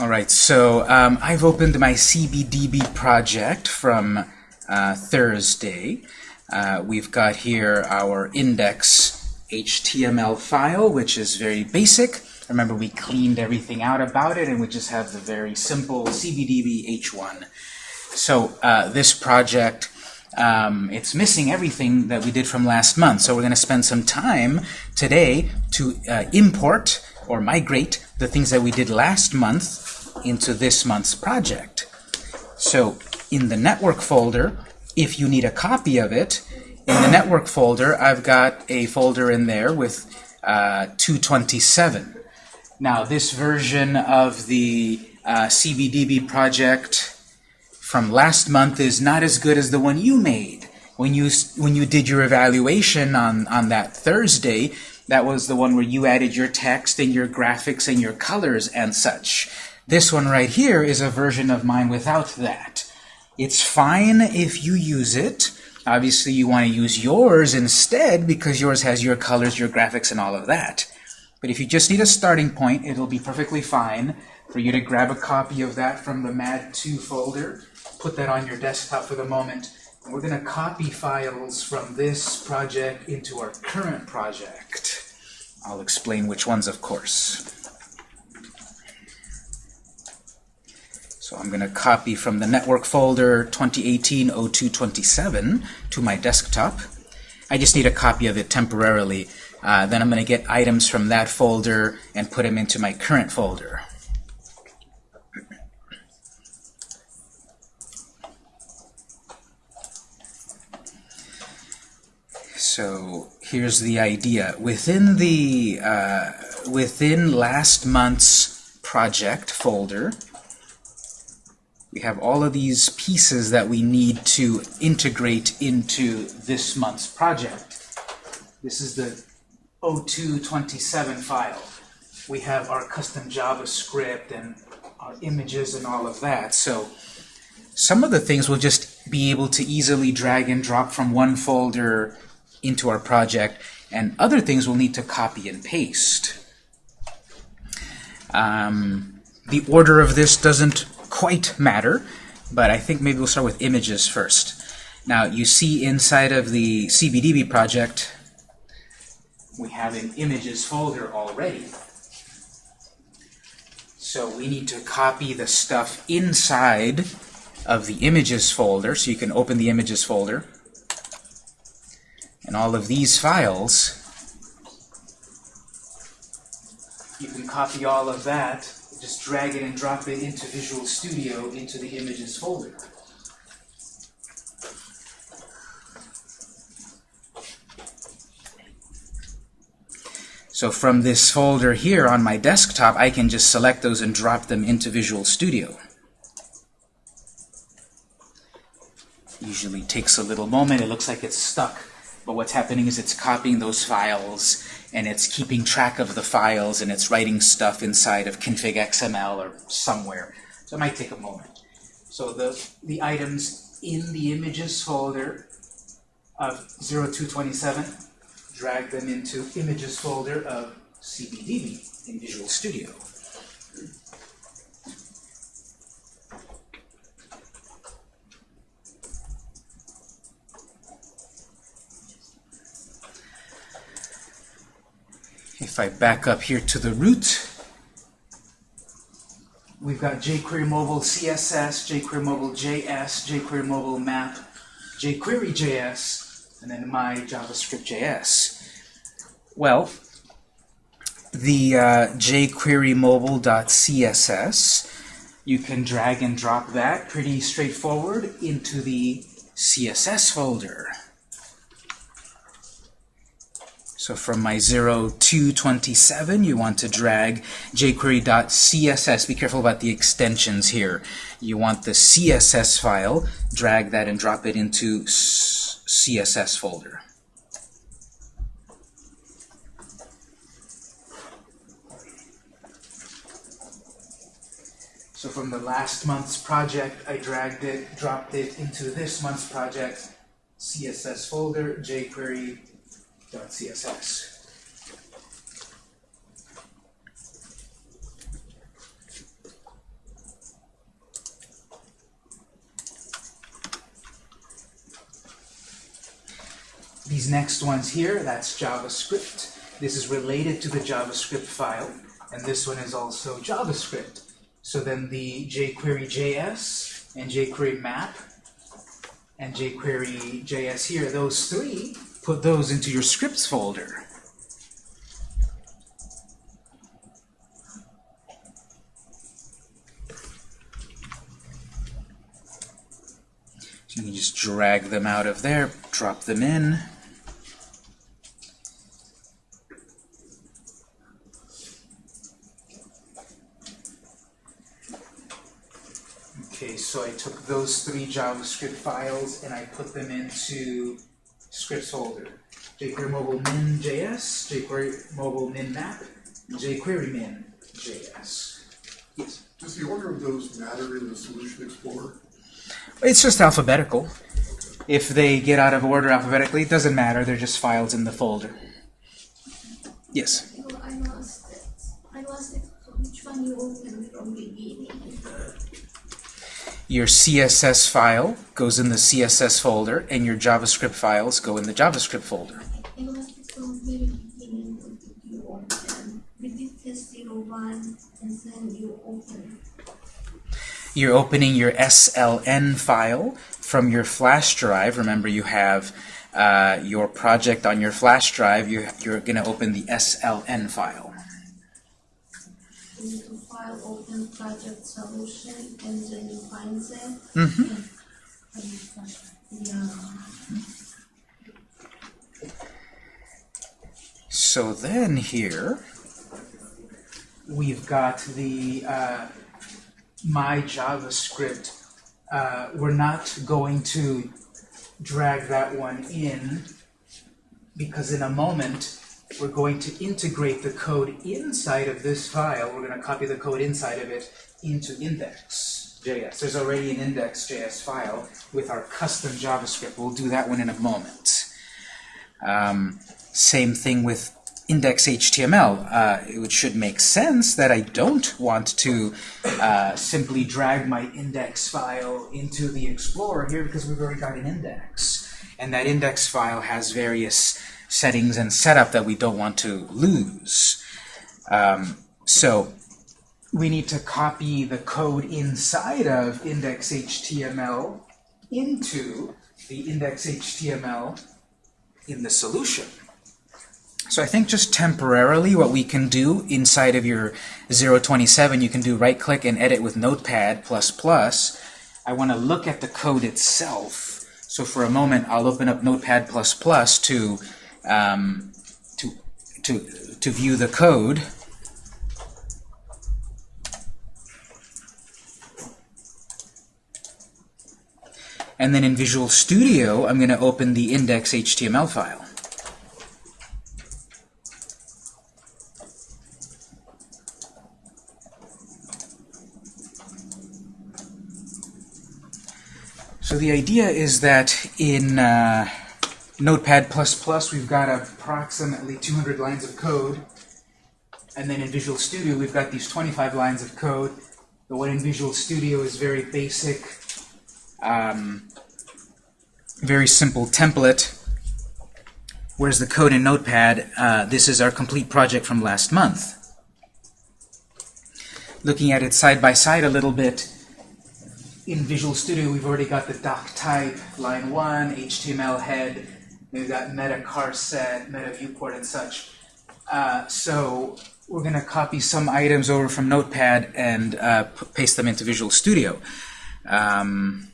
All right, so um, I've opened my CBDB project from uh, Thursday. Uh, we've got here our index HTML file, which is very basic. Remember, we cleaned everything out about it, and we just have the very simple CBDB H1. So uh, this project, um, it's missing everything that we did from last month. So we're going to spend some time today to uh, import or migrate the things that we did last month into this month's project. So in the network folder, if you need a copy of it, in the network folder, I've got a folder in there with uh, 227. Now, this version of the uh, CBDB project from last month is not as good as the one you made. When you, when you did your evaluation on, on that Thursday, that was the one where you added your text and your graphics and your colors and such. This one right here is a version of mine without that. It's fine if you use it. Obviously, you want to use yours instead because yours has your colors, your graphics, and all of that. But if you just need a starting point, it'll be perfectly fine for you to grab a copy of that from the MAD2 folder, put that on your desktop for the moment, and we're going to copy files from this project into our current project. I'll explain which ones, of course. So I'm going to copy from the network folder 2018-0227 to my desktop. I just need a copy of it temporarily. Uh, then I'm going to get items from that folder and put them into my current folder. So here's the idea. Within the uh, within last month's project folder, we have all of these pieces that we need to integrate into this month's project. This is the 0227 file. We have our custom JavaScript and our images and all of that. So some of the things we'll just be able to easily drag and drop from one folder into our project, and other things we'll need to copy and paste. Um, the order of this doesn't quite matter, but I think maybe we'll start with images first. Now, you see inside of the CBDB project, we have an images folder already. So we need to copy the stuff inside of the images folder, so you can open the images folder. And all of these files, you can copy all of that just drag it and drop it into Visual Studio into the images folder. So from this folder here on my desktop, I can just select those and drop them into Visual Studio. Usually takes a little moment. It looks like it's stuck. But what's happening is it's copying those files and it's keeping track of the files and it's writing stuff inside of config XML or somewhere. So it might take a moment. So the, the items in the images folder of 0227, drag them into images folder of CBDB in Visual Studio. If I back up here to the root, we've got jQuery Mobile CSS, jQuery Mobile JS, jQuery Mobile Map, jQuery JS, and then my JavaScript JS. Well, the uh, jQuery Mobile.css, you can drag and drop that pretty straightforward into the CSS folder. So from my 0227, you want to drag jQuery.css. Be careful about the extensions here. You want the CSS file, drag that and drop it into CSS folder. So from the last month's project, I dragged it, dropped it into this month's project, CSS folder, jQuery CSS. These next ones here, that's JavaScript. This is related to the JavaScript file, and this one is also JavaScript. So then the jQuery JS and jQuery map and jQuery JS here, those three put those into your scripts folder. So you can just drag them out of there, drop them in. Okay, so I took those three JavaScript files and I put them into scripts folder. jQuery mobile min JS, jQuery mobile min map, jQuery min JS. Yes. Does the order of those matter in the Solution Explorer? It's just alphabetical. If they get out of order alphabetically, it doesn't matter. They're just files in the folder. Yes. Your CSS file goes in the CSS folder, and your JavaScript files go in the JavaScript folder. You're opening your SLN file from your flash drive. Remember, you have uh, your project on your flash drive. You, you're going to open the SLN file. File open project solution and then you find them. Mm-hmm. Yeah. So then here, we've got the uh, my JavaScript. Uh, we're not going to drag that one in because in a moment we're going to integrate the code inside of this file. We're going to copy the code inside of it into index.js. There's already an index.js file with our custom JavaScript. We'll do that one in a moment. Um, same thing with index.html. Uh, it should make sense that I don't want to uh, simply drag my index file into the Explorer here because we've already got an index. And that index file has various settings and setup that we don't want to lose. Um, so we need to copy the code inside of index.html into the index.html in the solution. So I think just temporarily what we can do inside of your 027, you can do right-click and edit with Notepad++. I want to look at the code itself. So for a moment, I'll open up Notepad++ to, um, to, to, to view the code. And then in Visual Studio, I'm going to open the index.html file. So the idea is that in uh, Notepad++, we've got approximately 200 lines of code. And then in Visual Studio, we've got these 25 lines of code. The one in Visual Studio is very basic, um, very simple template. Whereas the code in Notepad, uh, this is our complete project from last month. Looking at it side by side a little bit, in Visual Studio, we've already got the doc type, line 1, HTML head, we've got meta charset, meta viewport, and such. Uh, so we're going to copy some items over from Notepad and uh, paste them into Visual Studio. Um,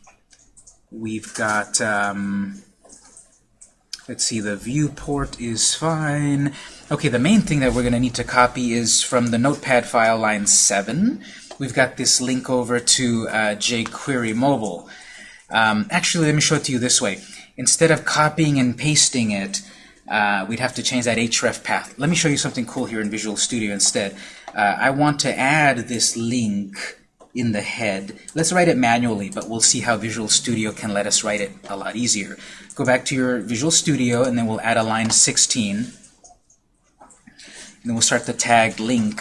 we've got, um, let's see, the viewport is fine. Okay, the main thing that we're going to need to copy is from the Notepad file, line 7 we've got this link over to uh, jQuery mobile. Um, actually, let me show it to you this way. Instead of copying and pasting it, uh, we'd have to change that href path. Let me show you something cool here in Visual Studio instead. Uh, I want to add this link in the head. Let's write it manually, but we'll see how Visual Studio can let us write it a lot easier. Go back to your Visual Studio, and then we'll add a line 16. And then we'll start the tag link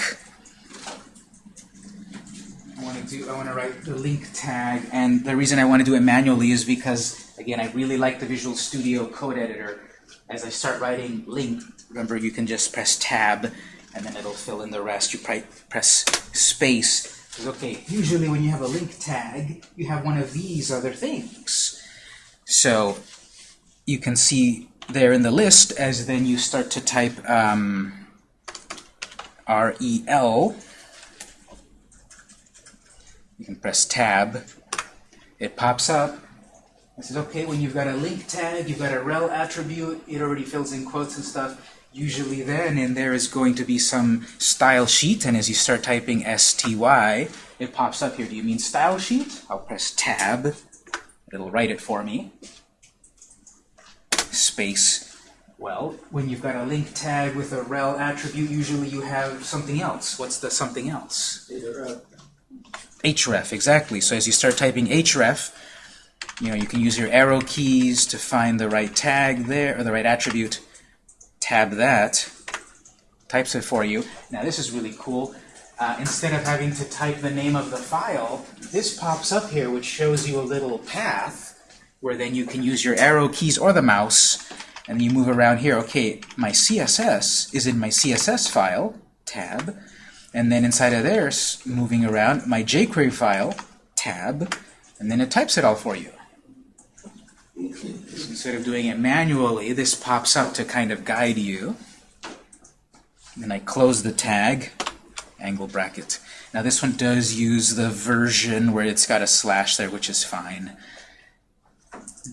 I want to do, I want to write the link tag, and the reason I want to do it manually is because, again, I really like the Visual Studio code editor. as I start writing link, remember you can just press tab and then it'll fill in the rest. You press space. Okay, usually when you have a link tag, you have one of these other things. So you can see there in the list as then you start to type um, REL. You can press tab. It pops up. It says, okay, when you've got a link tag, you've got a rel attribute, it already fills in quotes and stuff. Usually then in there is going to be some style sheet, and as you start typing STY, it pops up here. Do you mean style sheet? I'll press tab. It'll write it for me. Space. Well, when you've got a link tag with a rel attribute, usually you have something else. What's the something else? href, exactly. So as you start typing href, you know, you can use your arrow keys to find the right tag there, or the right attribute. Tab that, types it for you. Now this is really cool. Uh, instead of having to type the name of the file, this pops up here, which shows you a little path, where then you can use your arrow keys or the mouse, and you move around here. Okay, my CSS is in my CSS file, tab, and then inside of there, moving around, my jQuery file, tab, and then it types it all for you. So instead of doing it manually, this pops up to kind of guide you. Then I close the tag, angle bracket. Now this one does use the version where it's got a slash there, which is fine.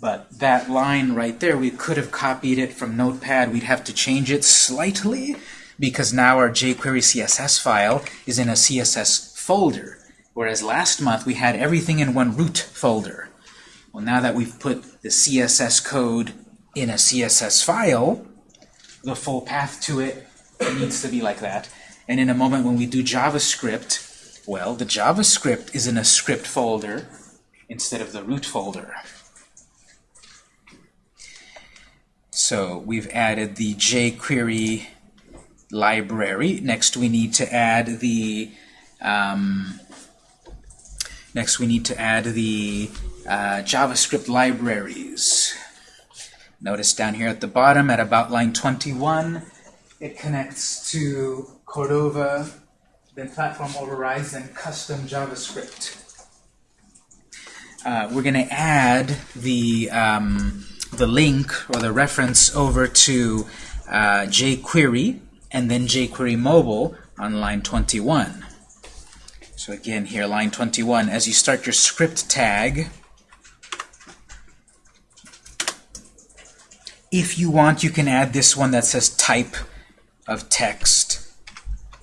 But that line right there, we could have copied it from Notepad. We'd have to change it slightly because now our jQuery CSS file is in a CSS folder, whereas last month we had everything in one root folder. Well, now that we've put the CSS code in a CSS file, the full path to it needs to be like that. And in a moment when we do JavaScript, well, the JavaScript is in a script folder instead of the root folder. So we've added the jQuery library. Next we need to add the um, next we need to add the uh, JavaScript libraries. Notice down here at the bottom at about line 21 it connects to Cordova, then platform overrides, then custom JavaScript. Uh, we're going to add the um, the link or the reference over to uh, jQuery and then jQuery mobile on line 21. So again here, line 21, as you start your script tag, if you want, you can add this one that says type of text,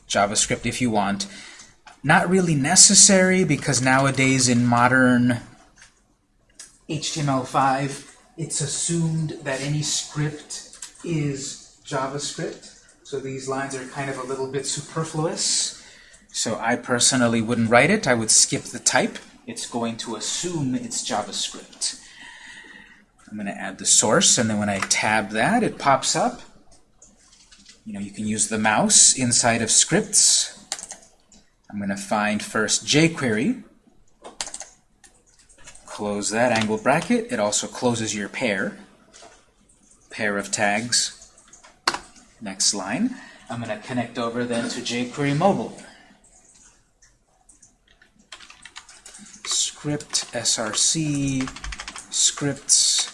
JavaScript if you want. Not really necessary because nowadays in modern HTML5, it's assumed that any script is JavaScript. So these lines are kind of a little bit superfluous. So I personally wouldn't write it. I would skip the type. It's going to assume it's JavaScript. I'm going to add the source, and then when I tab that, it pops up. You know, you can use the mouse inside of scripts. I'm going to find first jQuery. Close that angle bracket. It also closes your pair. Pair of tags. Next line. I'm going to connect over then to jQuery mobile. Script src scripts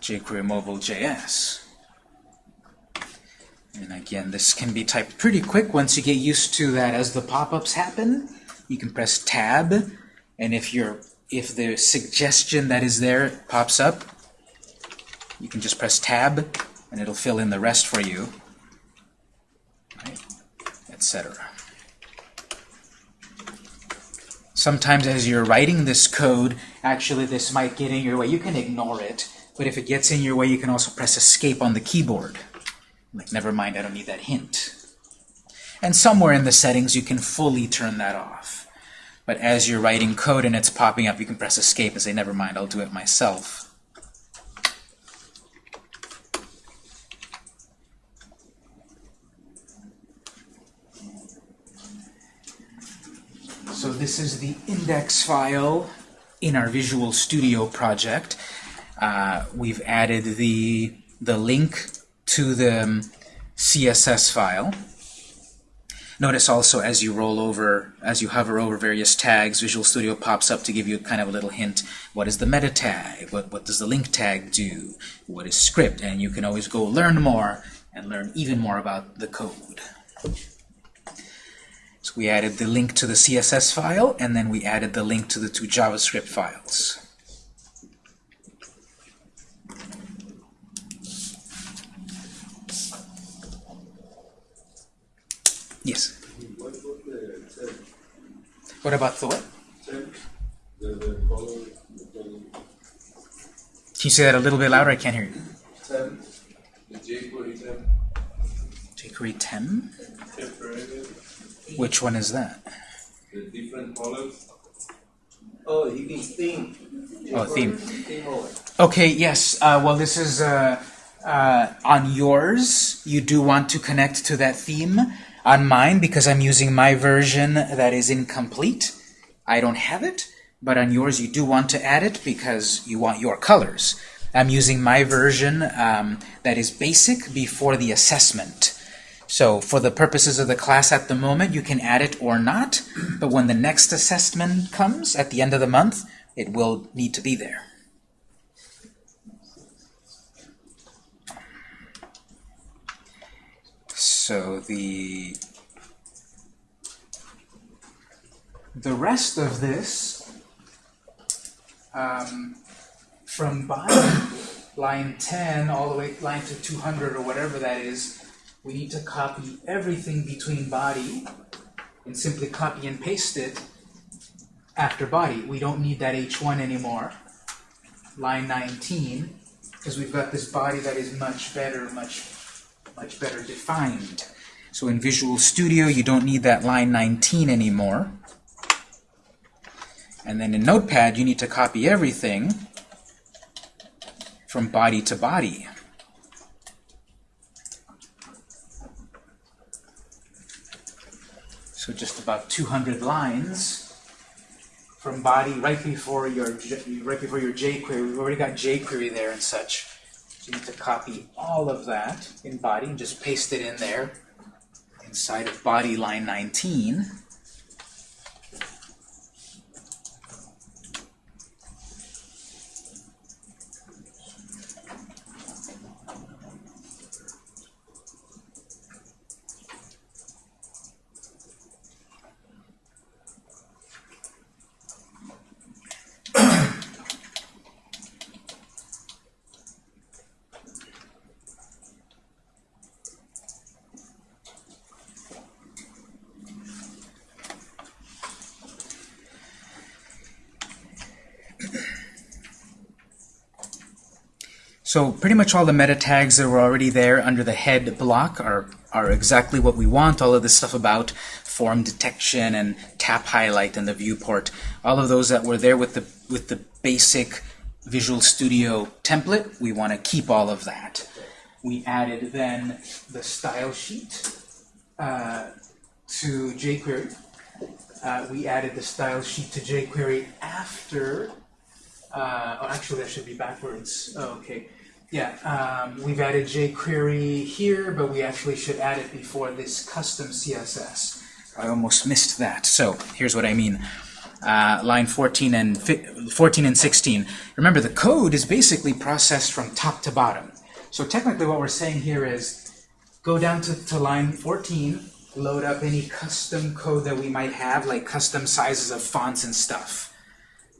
jQuery mobile JS. And again, this can be typed pretty quick once you get used to that. As the pop-ups happen, you can press Tab, and if you're if the suggestion that is there pops up, you can just press Tab, and it'll fill in the rest for you, right? etc. Sometimes as you're writing this code, actually this might get in your way. You can ignore it, but if it gets in your way, you can also press Escape on the keyboard. Like, never mind, I don't need that hint. And somewhere in the settings, you can fully turn that off. But as you're writing code and it's popping up, you can press Escape and say, never mind, I'll do it myself. So this is the index file in our Visual Studio project. Uh, we've added the the link to the um, CSS file. Notice also as you roll over, as you hover over various tags, Visual Studio pops up to give you kind of a little hint. What is the meta tag? What, what does the link tag do? What is script? And you can always go learn more and learn even more about the code. So we added the link to the CSS file, and then we added the link to the two JavaScript files. Yes. What about the? What about the what? Tab? The, the color, the color Can you say that a little bit louder? I can't hear you. jQuery tab, jQuery 10? Which one is that? the different colors. Oh, you can theme. Oh, theme. Theme. Okay, yes. Uh, well, this is uh, uh, on yours. You do want to connect to that theme. On mine, because I'm using my version that is incomplete, I don't have it. But on yours, you do want to add it because you want your colors. I'm using my version um, that is basic before the assessment. So for the purposes of the class at the moment, you can add it or not. But when the next assessment comes at the end of the month, it will need to be there. So the the rest of this um, from bottom line 10 all the way line to 200 or whatever that is we need to copy everything between body and simply copy and paste it after body we don't need that h1 anymore line 19 because we've got this body that is much better much much better defined. So in Visual Studio, you don't need that line 19 anymore. And then in Notepad, you need to copy everything from body to body. So just about 200 lines from body right before your right before your jQuery. We've already got jQuery there and such. So you need to copy all of that in body and just paste it in there inside of body line 19. So pretty much all the meta tags that were already there under the head block are, are exactly what we want. All of this stuff about form detection and tap highlight and the viewport, all of those that were there with the, with the basic Visual Studio template, we want to keep all of that. We added then the style sheet uh, to jQuery. Uh, we added the style sheet to jQuery after uh, oh, actually, that should be backwards. Oh, okay. Yeah, um, we've added jQuery here, but we actually should add it before this custom CSS. I almost missed that. So here's what I mean. Uh, line 14 and 14 and 16. Remember, the code is basically processed from top to bottom. So technically, what we're saying here is go down to, to line 14, load up any custom code that we might have, like custom sizes of fonts and stuff.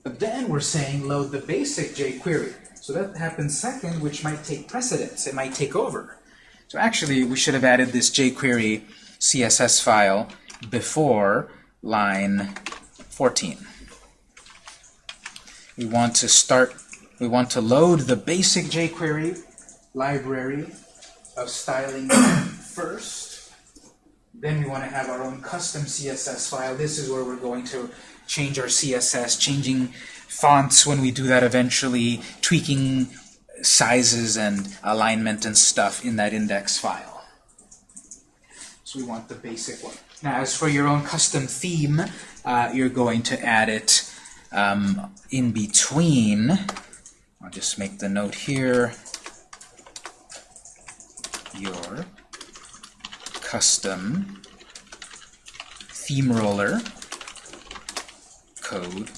But then we're saying load the basic jQuery. So that happens second, which might take precedence. It might take over. So actually, we should have added this jQuery CSS file before line 14. We want to start, we want to load the basic jQuery library of styling first. Then we want to have our own custom CSS file. This is where we're going to change our CSS, changing fonts when we do that eventually, tweaking sizes and alignment and stuff in that index file. So we want the basic one. Now, as for your own custom theme, uh, you're going to add it um, in between. I'll just make the note here. your custom theme roller code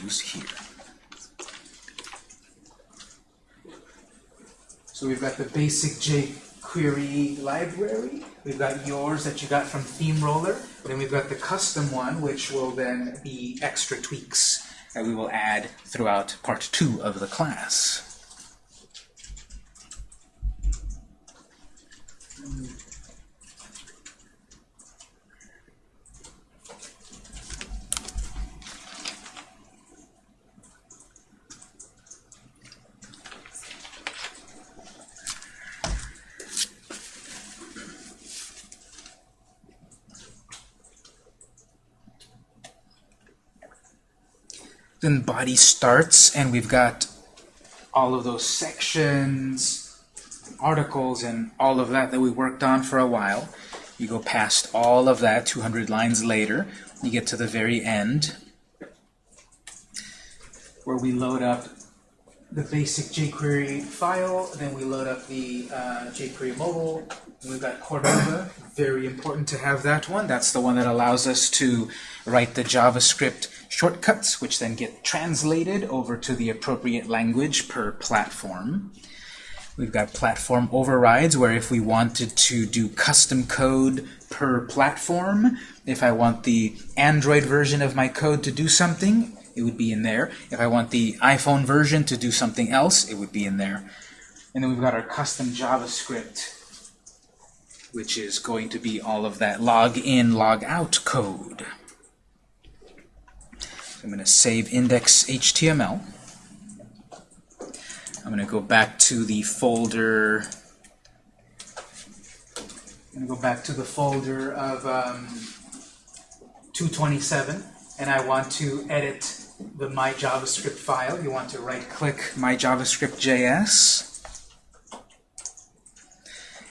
goes here. So we've got the basic jQuery library. We've got yours that you got from Theme Roller. Then we've got the custom one, which will then be extra tweaks that we will add throughout part two of the class. then body starts and we've got all of those sections, articles, and all of that that we worked on for a while. You go past all of that 200 lines later, you get to the very end where we load up the basic jQuery file, then we load up the uh, jQuery mobile, we've got Cordova, very important to have that one. That's the one that allows us to write the JavaScript shortcuts, which then get translated over to the appropriate language per platform. We've got platform overrides, where if we wanted to do custom code per platform, if I want the Android version of my code to do something, it would be in there. If I want the iPhone version to do something else, it would be in there. And then we've got our custom JavaScript, which is going to be all of that log in, log out code. I'm going to save index.html. I'm going to go back to the folder. I'm going to go back to the folder of um, 227, and I want to edit the my JavaScript file. You want to right-click my JavaScript.js,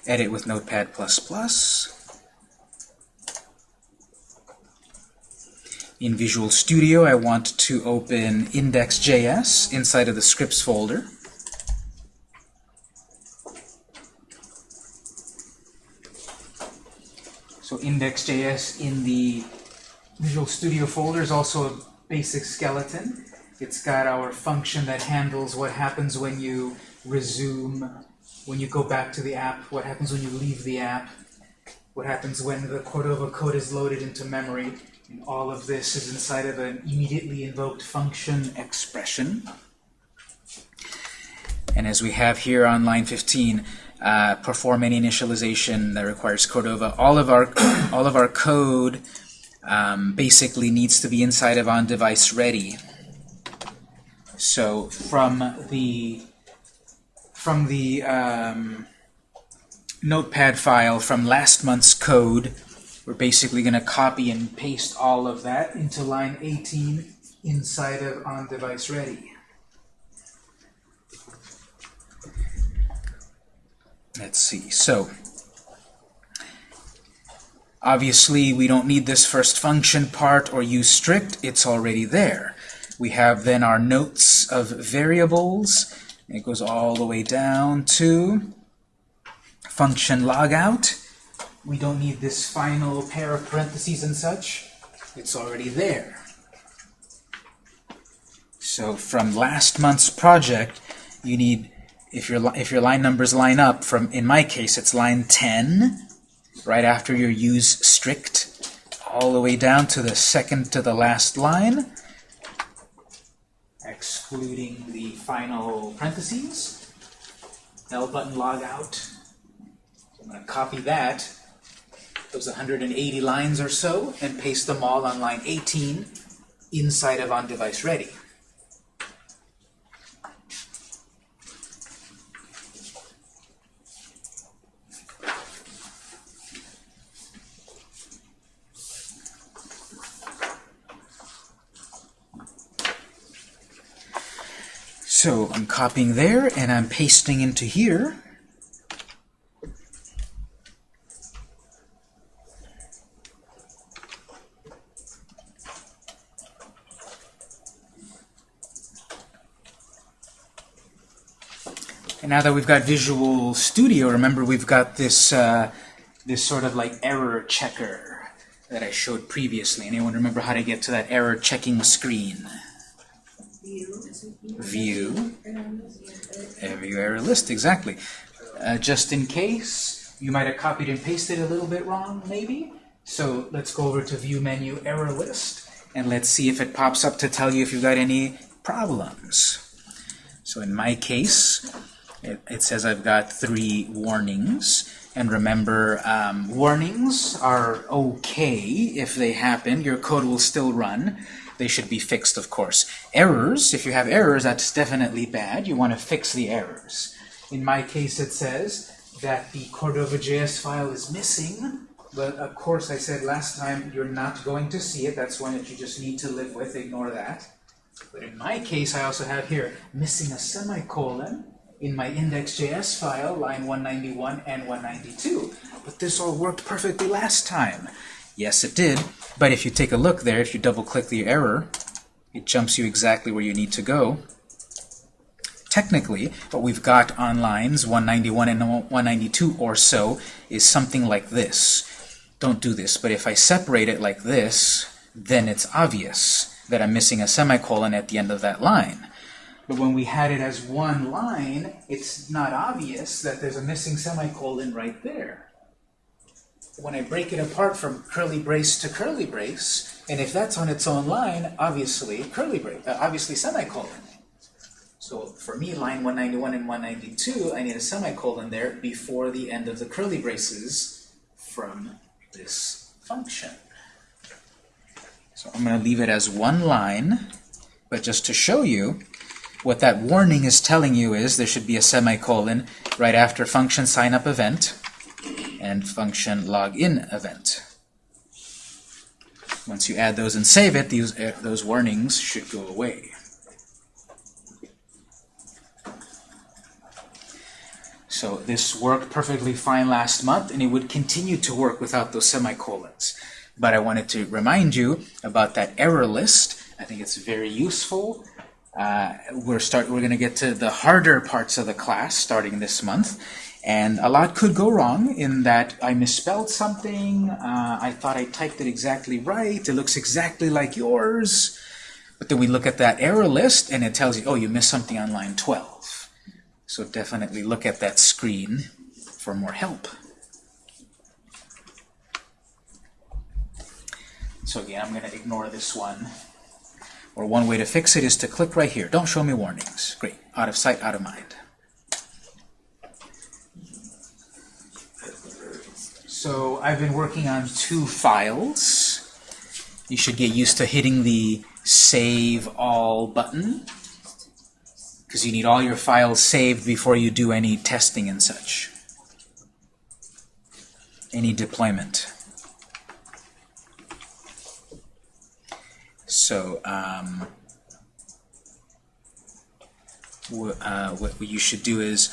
edit with Notepad++. In Visual Studio, I want to open index.js inside of the scripts folder. So index.js in the Visual Studio folder is also a basic skeleton. It's got our function that handles what happens when you resume, when you go back to the app, what happens when you leave the app, what happens when the Cordova code is loaded into memory. And all of this is inside of an immediately invoked function expression. And as we have here on line 15, uh, perform any initialization that requires Cordova. All of our all of our code um, basically needs to be inside of on device ready. So from the from the um, notepad file from last month's code, we're basically going to copy and paste all of that into line 18 inside of on device ready. Let's see. So obviously we don't need this first function part or use strict. It's already there. We have then our notes of variables. It goes all the way down to function logout. We don't need this final pair of parentheses and such. It's already there. So from last month's project, you need, if your, if your line numbers line up, from in my case it's line 10, right after your use strict, all the way down to the second to the last line, excluding the final parentheses. L button log out. I'm going to copy that, those 180 lines or so, and paste them all on line 18 inside of on-device ready. So I'm copying there, and I'm pasting into here. And now that we've got Visual Studio, remember we've got this uh, this sort of like error checker that I showed previously. Anyone remember how to get to that error checking screen? View. Uh, View error list, exactly. Uh, just in case, you might have copied and pasted a little bit wrong, maybe. So let's go over to View menu error list, and let's see if it pops up to tell you if you've got any problems. So in my case, it, it says I've got three warnings. And remember, um, warnings are okay if they happen. Your code will still run. They should be fixed, of course. Errors, if you have errors, that's definitely bad. You want to fix the errors. In my case, it says that the Cordova.js file is missing. But of course, I said last time, you're not going to see it. That's one that you just need to live with. Ignore that. But in my case, I also have here missing a semicolon in my index.js file, line 191 and 192. But this all worked perfectly last time. Yes, it did. But if you take a look there, if you double-click the error, it jumps you exactly where you need to go. Technically, what we've got on lines 191 and 192 or so is something like this. Don't do this, but if I separate it like this, then it's obvious that I'm missing a semicolon at the end of that line. But when we had it as one line, it's not obvious that there's a missing semicolon right there. When I break it apart from curly brace to curly brace, and if that's on its own line, obviously curly brace, uh, obviously semicolon. So for me, line 191 and 192, I need a semicolon there before the end of the curly braces from this function. So I'm going to leave it as one line, but just to show you, what that warning is telling you is there should be a semicolon right after function signup event and function login event. Once you add those and save it, these, uh, those warnings should go away. So this worked perfectly fine last month, and it would continue to work without those semicolons. But I wanted to remind you about that error list. I think it's very useful. Uh, we're start. We're going to get to the harder parts of the class starting this month, and a lot could go wrong in that I misspelled something. Uh, I thought I typed it exactly right. It looks exactly like yours, but then we look at that error list, and it tells you, oh, you missed something on line 12. So definitely look at that screen for more help. So again, I'm going to ignore this one. Or one way to fix it is to click right here. Don't show me warnings. Great. Out of sight, out of mind. So I've been working on two files. You should get used to hitting the Save All button because you need all your files saved before you do any testing and such. Any deployment. So um, uh, what you should do is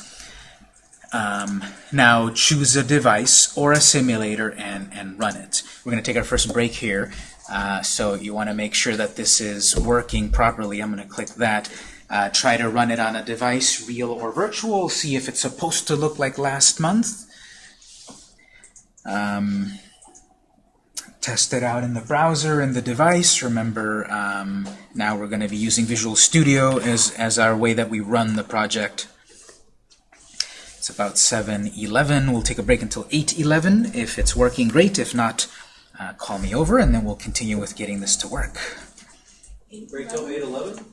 um, now choose a device or a simulator and, and run it. We're going to take our first break here. Uh, so you want to make sure that this is working properly. I'm going to click that. Uh, try to run it on a device, real or virtual. See if it's supposed to look like last month. Um, test it out in the browser and the device. Remember, um, now we're going to be using Visual Studio as, as our way that we run the project. It's about 7.11. We'll take a break until 8.11. If it's working, great. If not, uh, call me over, and then we'll continue with getting this to work. Break till eight eleven?